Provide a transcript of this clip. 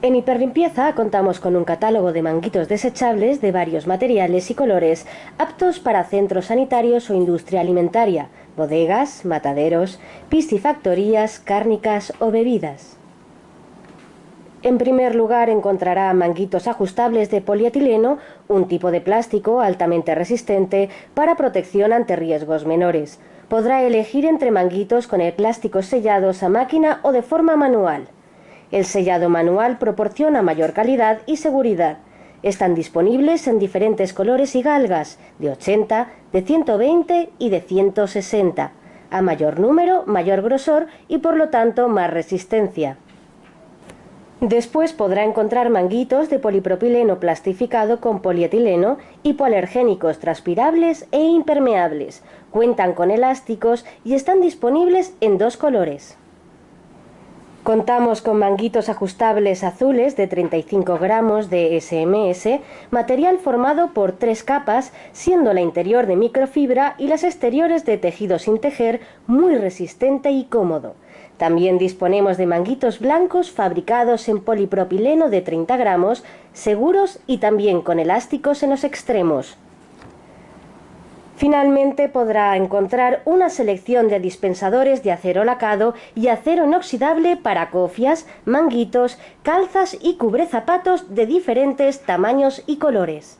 En Hiperlimpieza contamos con un catálogo de manguitos desechables de varios materiales y colores aptos para centros sanitarios o industria alimentaria, bodegas, mataderos, piscifactorías, cárnicas o bebidas. En primer lugar encontrará manguitos ajustables de polietileno, un tipo de plástico altamente resistente para protección ante riesgos menores. Podrá elegir entre manguitos con el plástico sellados a máquina o de forma manual. El sellado manual proporciona mayor calidad y seguridad. Están disponibles en diferentes colores y galgas, de 80, de 120 y de 160. A mayor número, mayor grosor y por lo tanto más resistencia. Después podrá encontrar manguitos de polipropileno plastificado con polietileno, hipoalergénicos transpirables e impermeables. Cuentan con elásticos y están disponibles en dos colores. Contamos con manguitos ajustables azules de 35 gramos de SMS, material formado por tres capas, siendo la interior de microfibra y las exteriores de tejido sin tejer, muy resistente y cómodo. También disponemos de manguitos blancos fabricados en polipropileno de 30 gramos, seguros y también con elásticos en los extremos. Finalmente podrá encontrar una selección de dispensadores de acero lacado y acero inoxidable para cofias, manguitos, calzas y cubrezapatos de diferentes tamaños y colores.